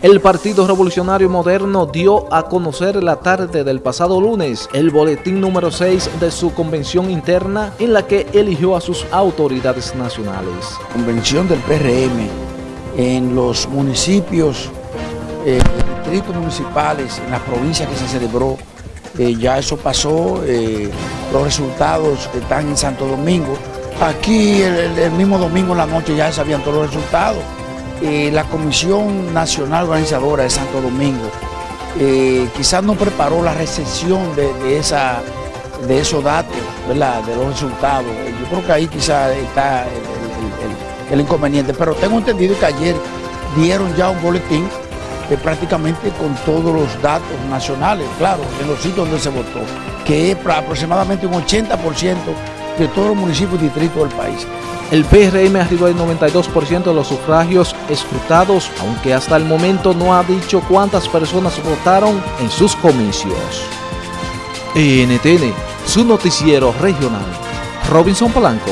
El Partido Revolucionario Moderno dio a conocer la tarde del pasado lunes el boletín número 6 de su convención interna en la que eligió a sus autoridades nacionales. Convención del PRM en los municipios, eh, distritos municipales, en las provincias que se celebró, eh, ya eso pasó, eh, los resultados están en Santo Domingo. Aquí el, el mismo domingo en la noche ya sabían todos los resultados. Eh, la Comisión Nacional Organizadora de Santo Domingo eh, quizás no preparó la recepción de, esa, de esos datos, de los resultados. Yo creo que ahí quizás está el, inconveniente, pero tengo entendido que ayer dieron ya un boletín eh, prácticamente con todos los datos nacionales, claro, en los sitios donde se votó, que es aproximadamente un 80% de todos los municipios y distritos del país. El PRM arribó al 92% de los sufragios escrutados, aunque hasta el momento no ha dicho cuántas personas votaron en sus comicios. NTN, su noticiero regional. Robinson Polanco.